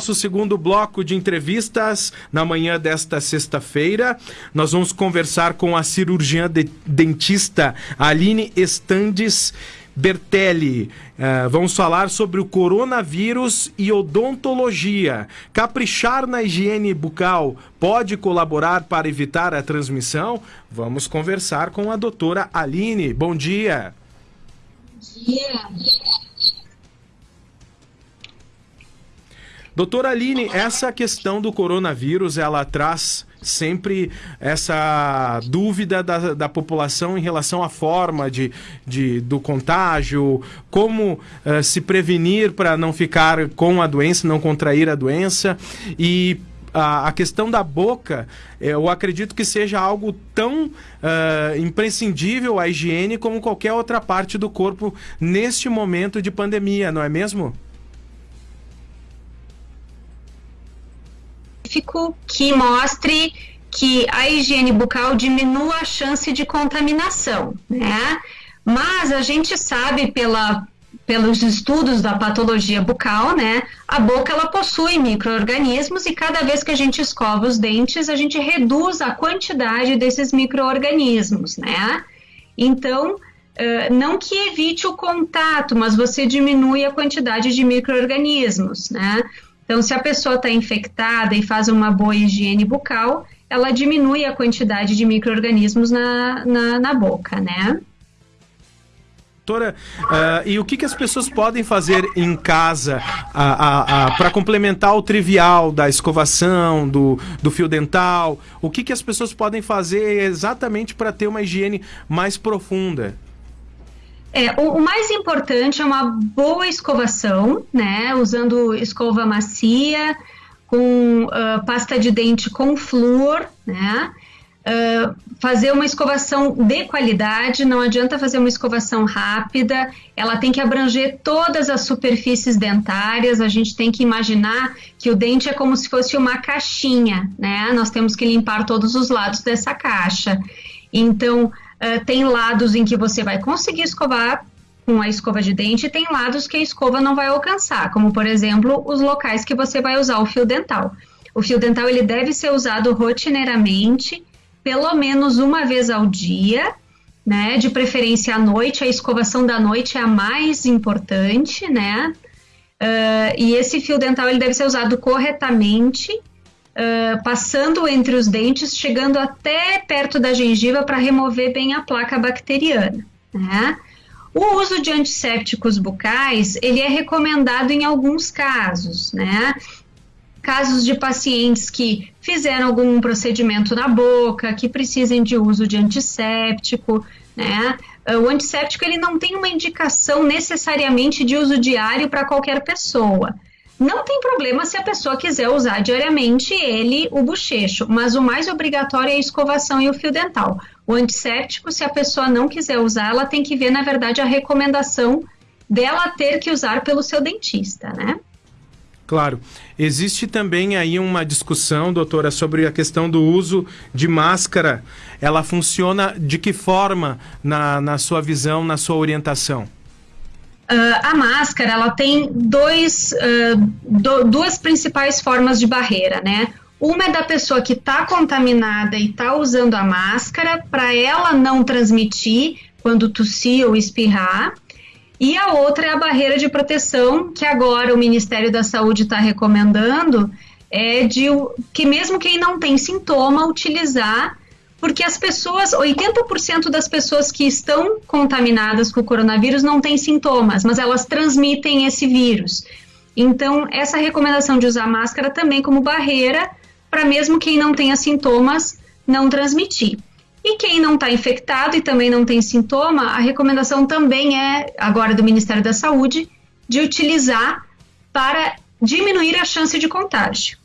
Nosso segundo bloco de entrevistas na manhã desta sexta-feira. Nós vamos conversar com a cirurgiã de dentista Aline Estandes Bertelli. Uh, vamos falar sobre o coronavírus e odontologia. Caprichar na higiene bucal pode colaborar para evitar a transmissão? Vamos conversar com a doutora Aline. Bom dia. Bom dia. Doutora Aline, essa questão do coronavírus, ela traz sempre essa dúvida da, da população em relação à forma de, de, do contágio, como uh, se prevenir para não ficar com a doença, não contrair a doença. E a, a, questão da boca, eu acredito que seja algo tão uh, imprescindível à higiene como qualquer outra parte do corpo neste momento de pandemia, não é mesmo? Que mostre que a higiene bucal diminua a chance de contaminação, né? Mas a gente sabe pela, pelos estudos da patologia bucal, né? A boca ela possui micro-organismos e cada vez que a gente escova os dentes, a gente reduz a quantidade desses micro-organismos, né? Então, não que evite o contato, mas você diminui a quantidade de micro-organismos, né? Então, se a pessoa está infectada e faz uma boa higiene bucal, ela diminui a quantidade de micro-organismos na, na, na, boca, né? Doutora, uh, e o que, que as pessoas podem fazer em casa para complementar o trivial da escovação, do, do fio dental? O que, que as pessoas podem fazer exatamente para ter uma higiene mais profunda? É, o, o, mais importante é uma boa escovação, né? Usando escova macia, com uh, pasta de dente com flúor, né? Uh, fazer uma escovação de qualidade, não adianta fazer uma escovação rápida, ela tem que abranger todas as superfícies dentárias, a gente tem que imaginar que o dente é como se fosse uma caixinha, né? Nós temos que limpar todos os lados dessa caixa. Então, Uh, tem lados em que você vai conseguir escovar com a escova de dente e tem lados que a escova não vai alcançar, como por exemplo os locais que você vai usar o fio dental. O fio dental ele deve ser usado rotineiramente, pelo menos uma vez ao dia, né? De preferência à noite, a escovação da noite é a mais importante, né? Uh, e esse fio dental ele deve ser usado corretamente uh, passando entre os dentes, chegando até perto da gengiva para remover bem a placa bacteriana. Né? O uso de antissépticos bucais, ele é recomendado em alguns casos, né? Casos de pacientes que fizeram algum procedimento na boca, que precisem de uso de antisséptico, né? O antisséptico ele não tem uma indicação necessariamente de uso diário para qualquer pessoa. Não tem problema se a pessoa quiser usar diariamente ele, o bochecho, mas o mais obrigatório é a escovação e o fio dental. O antisséptico, se a pessoa não quiser usar, ela tem que ver, na verdade, a recomendação dela ter que usar pelo seu dentista, né? Claro. Existe também aí uma discussão, doutora, sobre a questão do uso de máscara. Ela funciona de que forma na, na sua visão, na sua orientação? Uh, a máscara ela tem dois, uh, do, duas principais formas de barreira, né? Uma é da pessoa que está contaminada e está usando a máscara para ela não transmitir quando tossir ou espirrar. E a outra é a barreira de proteção que agora o Ministério da Saúde está recomendando, é de que mesmo quem não tem sintoma utilizar porque as pessoas, 80% das pessoas que estão contaminadas com o coronavírus não têm sintomas, mas elas transmitem esse vírus. Então, essa recomendação de usar máscara também como barreira para mesmo quem não tenha sintomas não transmitir. E quem não está infectado e também não tem sintoma, a recomendação também é, agora do Ministério da Saúde, de utilizar para diminuir a chance de contágio.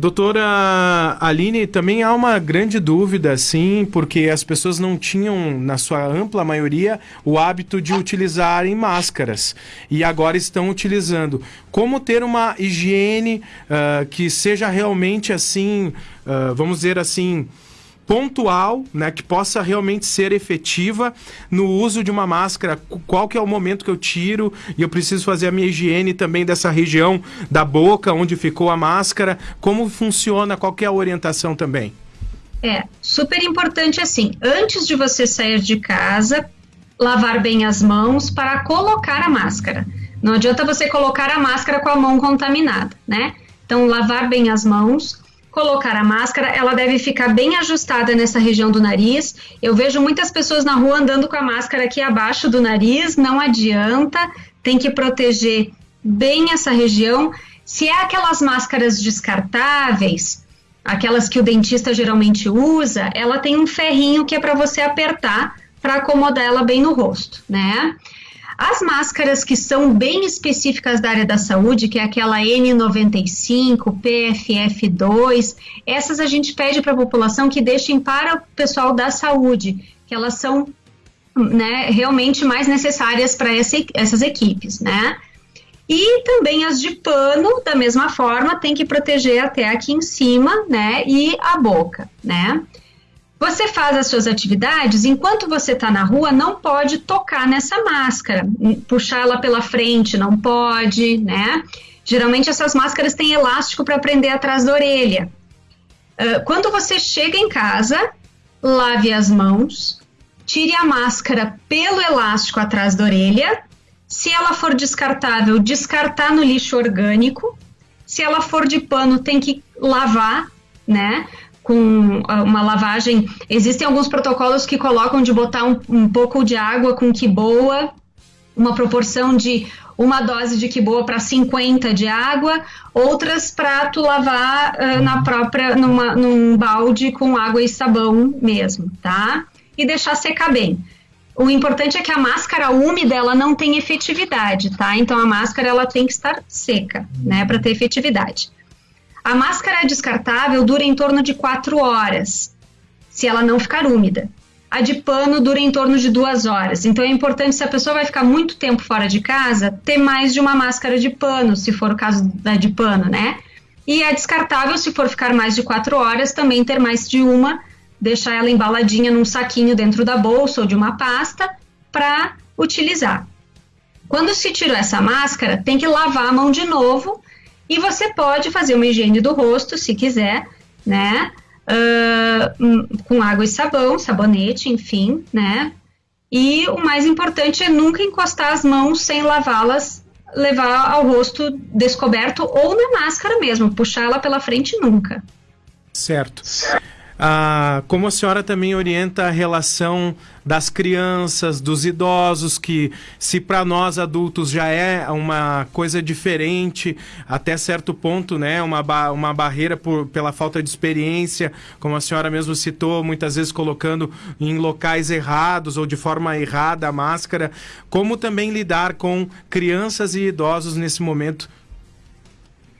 Doutora Aline, também há uma grande dúvida, sim, porque as pessoas não tinham, na sua ampla maioria, o hábito de utilizarem máscaras e agora estão utilizando. Como ter uma higiene uh, que seja realmente assim, uh, vamos dizer assim, pontual, né, que possa realmente ser efetiva no uso de uma máscara. Qual que é o momento que eu tiro e eu preciso fazer a minha higiene também dessa região da boca onde ficou a máscara? Como funciona? Qual que é a orientação também? É, super importante assim, antes de você sair de casa, lavar bem as mãos para colocar a máscara. Não adianta você colocar a máscara com a mão contaminada, né? Então, lavar bem as mãos, colocar a máscara, ela deve ficar bem ajustada nessa região do nariz. Eu vejo muitas pessoas na rua andando com a máscara aqui abaixo do nariz, não adianta, tem que proteger bem essa região. Se é aquelas máscaras descartáveis, aquelas que o dentista geralmente usa, ela tem um ferrinho que é para você apertar para acomodar ela bem no rosto, né? As máscaras que são bem específicas da área da saúde, que é aquela N95, PFF2, essas a gente pede para a população que deixem para o pessoal da saúde, que elas são né, realmente mais necessárias para essa, essas equipes, né? E também as de pano, da mesma forma, tem que proteger até aqui em cima, né? E a boca, né? Você faz as suas atividades, enquanto você está na rua, não pode tocar nessa máscara, puxar ela pela frente, não pode, né? Geralmente essas máscaras têm elástico para prender atrás da orelha. Uh, quando você chega em casa, lave as mãos, tire a máscara pelo elástico atrás da orelha. Se ela for descartável, descartar no lixo orgânico. Se ela for de pano, tem que lavar, né? Com ah, uma lavagem. Existem alguns protocolos que colocam de botar um, um pouco de água com que boa, uma proporção de uma dose de que boa para 50 de água, outras para tu lavar uh, na própria numa, num balde com água e sabão mesmo, tá? E deixar secar bem. O importante é que a máscara úmida ela não tem efetividade, tá? Então a máscara ela tem que estar seca, né, para ter efetividade. A máscara descartável dura em torno de 4 horas, se ela não ficar úmida. A de pano dura em torno de duas horas. Então é importante, se a pessoa vai ficar muito tempo fora de casa, ter mais de uma máscara de pano, se for o caso da de pano, né? E a descartável, se for ficar mais de quatro horas, também ter mais de uma, deixar ela embaladinha num saquinho dentro da bolsa ou de uma pasta para utilizar. Quando se tirou essa máscara, tem que lavar a mão de novo e você pode fazer uma higiene do rosto, se quiser, né? Uh, com água e sabão, sabonete, enfim, né? E o mais importante é nunca encostar as mãos sem lavá-las, levar ao rosto descoberto ou na máscara mesmo, puxar ela pela frente nunca. Certo. Ah, como a senhora também orienta a relação das crianças, dos idosos, que se para nós adultos já é uma coisa diferente, até certo ponto, né, uma, ba uma barreira por, pela falta de experiência, como a senhora mesmo citou, muitas vezes colocando em locais errados ou de forma errada a máscara, como também lidar com crianças e idosos nesse momento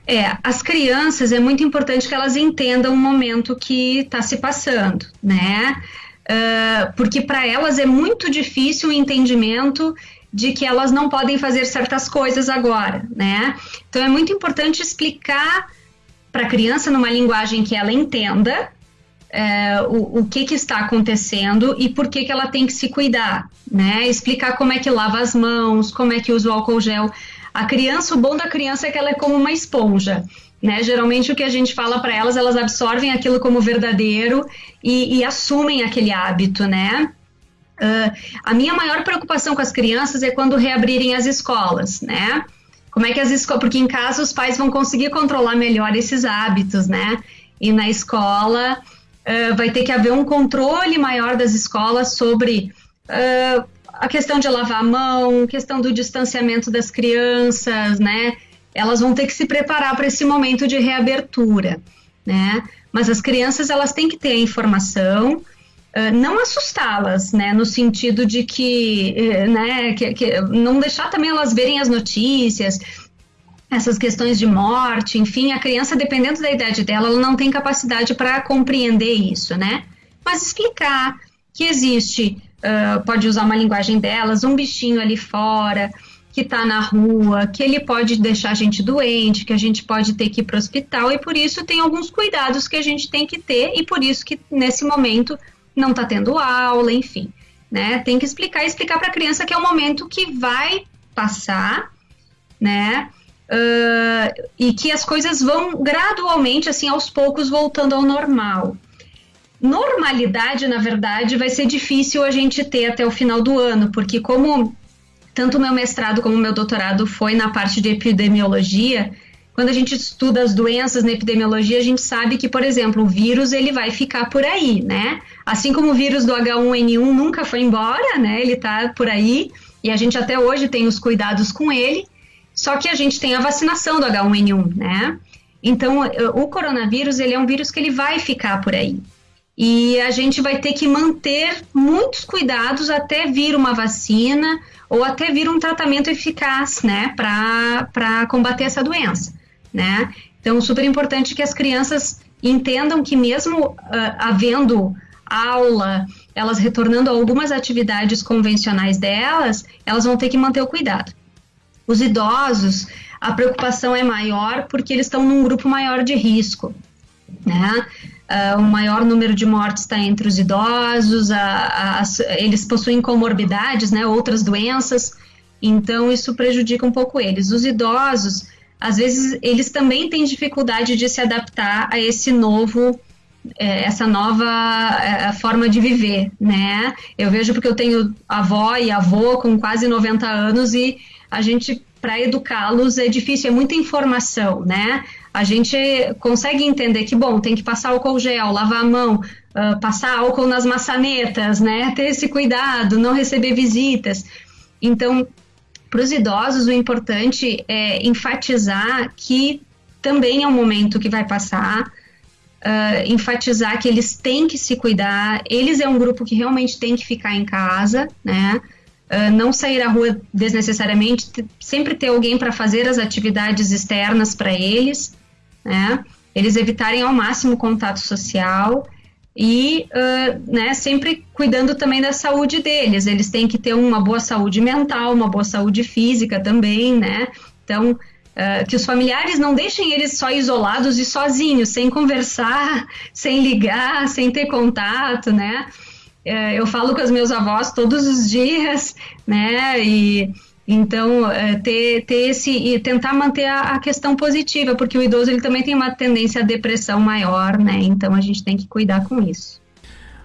é, as crianças é muito importante que elas entendam o momento que está se passando, né? Uh, porque para elas é muito difícil o entendimento de que elas não podem fazer certas coisas agora, né? Então é muito importante explicar para a criança numa linguagem que ela entenda é, o, o que, que, está acontecendo e por que, que ela tem que se cuidar, né? Explicar como é que lava as mãos, como é que usa o álcool gel. A criança, o bom da criança é que ela é como uma esponja. Né? Geralmente o que a gente fala para elas, elas absorvem aquilo como verdadeiro e, e assumem aquele hábito, né? Uh, a minha maior preocupação com as crianças é quando reabrirem as escolas, né? Como é que as escolas, porque em casa os pais vão conseguir controlar melhor esses hábitos, né? E na escola uh, vai ter que haver um controle maior das escolas sobre uh, a questão de lavar a mão, questão do distanciamento das crianças, né? Elas vão ter que se preparar para esse momento de reabertura, né? Mas as crianças elas têm que ter a informação, uh, não assustá-las, né? No sentido de que, uh, né? Que, que, não deixar também elas verem as notícias, essas questões de morte, enfim, a criança, dependendo da idade dela, ela não tem capacidade para compreender isso, né? Mas explicar que existe uh, pode usar uma linguagem delas, um bichinho ali fora, que está na rua, que ele pode deixar a gente doente, que a gente pode ter que ir para o hospital, e por isso tem alguns cuidados que a gente tem que ter, e por isso que nesse momento não está tendo aula, enfim. Né? Tem que explicar explicar para a criança que é um momento que vai passar, né? Uh, e que as coisas vão gradualmente, assim, aos poucos, voltando ao normal. Normalidade, na verdade, vai ser difícil a gente ter até o final do ano, porque como tanto meu mestrado como meu doutorado foi na parte de epidemiologia, quando a gente estuda as doenças na epidemiologia, a gente sabe que, por exemplo, o vírus ele vai ficar por aí, né? Assim como o vírus do H1N1 nunca foi embora, né? Ele está por aí e a gente até hoje tem os cuidados com ele, só que a gente tem a vacinação do H1N1, né? Então, o coronavírus ele é um vírus que ele vai ficar por aí. E a gente vai ter que manter muitos cuidados até vir uma vacina ou até vir um tratamento eficaz, né, para combater essa doença, né? Então, super importante que as crianças entendam que mesmo uh, havendo aula, elas retornando a algumas atividades convencionais delas, elas vão ter que manter o cuidado. Os idosos, a preocupação é maior porque eles estão num grupo maior de risco, né? Uh, o maior número de mortes está entre os idosos, a, a, eles possuem comorbidades, né, outras doenças, então isso prejudica um pouco eles. Os idosos, às vezes, eles também têm dificuldade de se adaptar a esse novo, é, essa nova é, forma de viver, né? Eu vejo porque eu tenho avó e avô com quase 90 anos e a gente para educá-los é difícil, é muita informação, né? A gente consegue entender que, bom, tem que passar álcool gel, lavar a mão, uh, passar álcool nas maçanetas, né? Ter esse cuidado, não receber visitas. Então, para os idosos, o importante é enfatizar que também é um momento que vai passar, uh, enfatizar que eles têm que se cuidar, eles é um grupo que realmente tem que ficar em casa, né? Uh, não sair à rua desnecessariamente, sempre ter alguém para fazer as atividades externas para eles, né? Eles evitarem ao máximo contato social e, uh, né, sempre cuidando também da saúde deles. Eles têm que ter uma boa saúde mental, uma boa saúde física também, né? Então, uh, que os familiares não deixem eles só isolados e sozinhos, sem conversar, sem ligar, sem ter contato, né? é, eu falo com os meus avós todos os dias, né? E então é, ter, ter esse e tentar manter a, a, questão positiva, porque o idoso ele também tem uma tendência à depressão maior, né? Então a gente tem que cuidar com isso.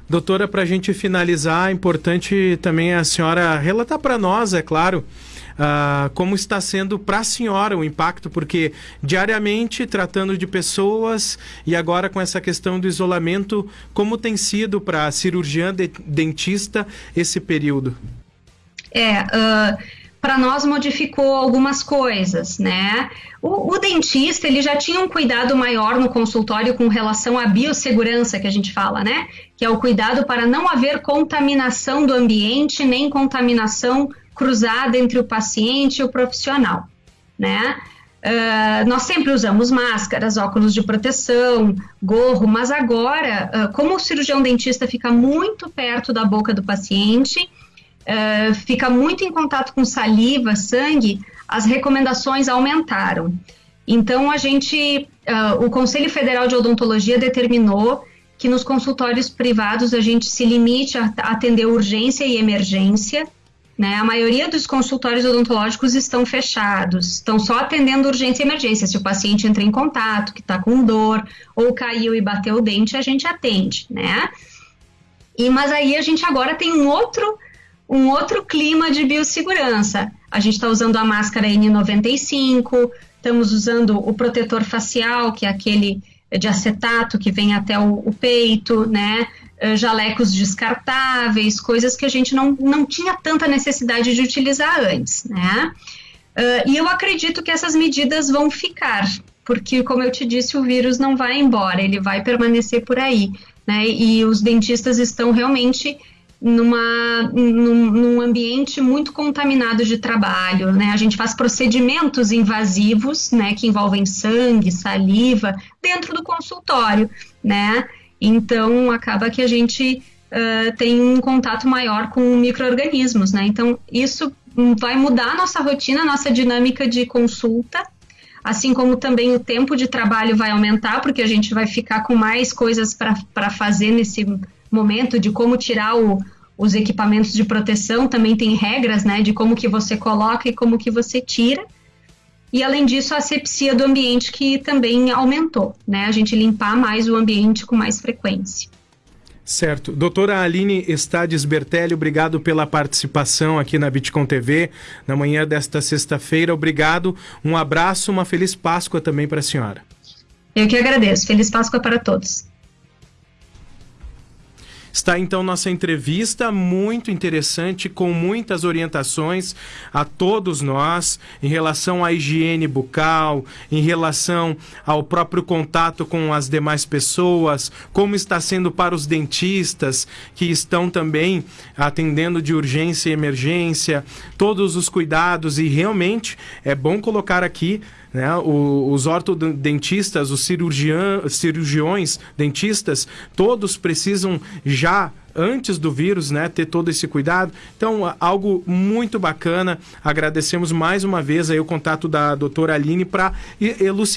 Doutora, para a gente finalizar, é importante também a senhora relatar para nós, é claro, uh, como está sendo para a senhora o impacto, porque diariamente tratando de pessoas e agora com essa questão do isolamento, como tem sido para a cirurgiã de, dentista esse período? É, uh, para nós modificou algumas coisas, né? O, o, dentista ele já tinha um cuidado maior no consultório com relação à biossegurança que a gente fala, né? Que é o cuidado para não haver contaminação do ambiente nem contaminação cruzada entre o paciente e o profissional, né? Uh, nós sempre usamos máscaras, óculos de proteção, gorro, mas agora, uh, como o cirurgião dentista fica muito perto da boca do paciente, uh, fica muito em contato com saliva, sangue, as recomendações aumentaram. Então, a gente, o Conselho Federal de Odontologia determinou que nos consultórios privados a gente se limite a atender urgência e emergência, né? A maioria dos consultórios odontológicos estão fechados, estão só atendendo urgência e emergência. Se o paciente entra em contato, que está com dor, ou caiu e bateu o dente, a gente atende, né? E, mas aí a gente agora tem um outro, um outro clima de biossegurança. A gente está usando a máscara N95, estamos usando o protetor facial, que é aquele de acetato que vem até o, o peito, né? Eh, jalecos descartáveis, coisas que a gente não, não tinha tanta necessidade de utilizar antes, né? Uh, e eu acredito que essas medidas vão ficar, porque, como eu te disse, o vírus não vai embora, ele vai permanecer por aí, né? E os dentistas estão realmente numa, num, num, ambiente muito contaminado de trabalho, né? A gente faz procedimentos invasivos, né, que envolvem sangue, saliva, dentro do consultório, né? Então, acaba que a gente uh, tem um contato maior com micro-organismos, né? Então, isso vai mudar a nossa rotina, a nossa dinâmica de consulta, assim como também o tempo de trabalho vai aumentar, porque a gente vai ficar com mais coisas para fazer nesse momento de como tirar o, os equipamentos de proteção, também tem regras, né, de como que você coloca e como que você tira. E além disso, a asepsia do ambiente que também aumentou, né, a gente limpar mais o ambiente com mais frequência. Certo. Doutora Aline Estades Bertelli, obrigado pela participação aqui na Bitcom TV na manhã desta sexta-feira. Obrigado, um abraço, uma feliz Páscoa também para a senhora. Eu que agradeço. Feliz Páscoa para todos. Está então nossa entrevista muito interessante, com muitas orientações a todos nós em relação à higiene bucal, em relação ao próprio contato com as demais pessoas, como está sendo para os dentistas que estão também atendendo de urgência e emergência, todos os cuidados. E realmente é bom colocar aqui né? O, os ortodontistas, os cirurgião, cirurgiões, dentistas, todos precisam já antes do vírus, né, ter todo esse cuidado. Então, algo muito bacana. Agradecemos mais uma vez aí o contato da doutora Aline para elucidar